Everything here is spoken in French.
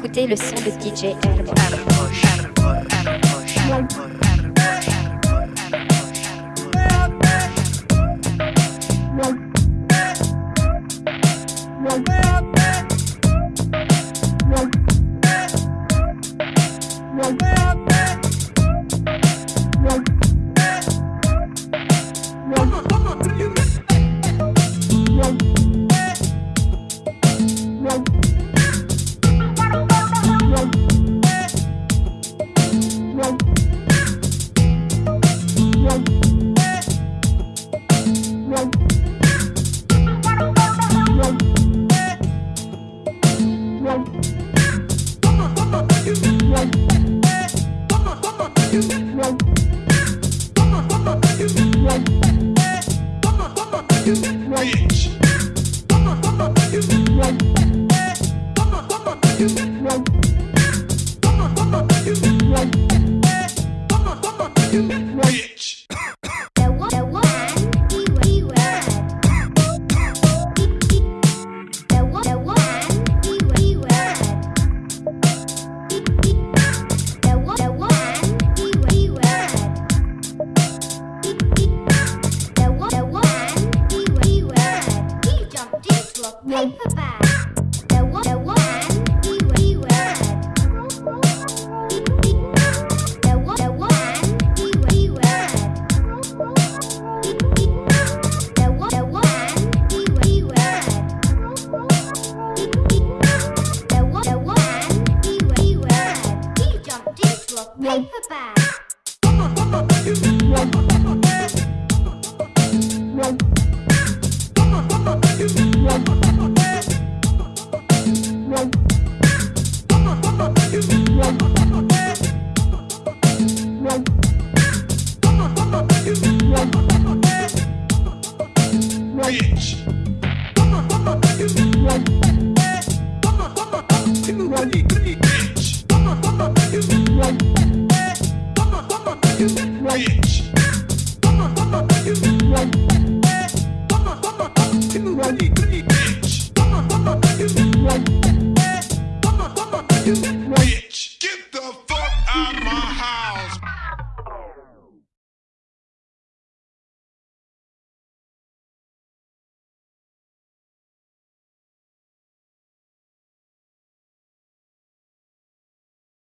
écouter le son de DJ Herbo. Bitch. the one, the one. Paperback. Yeah.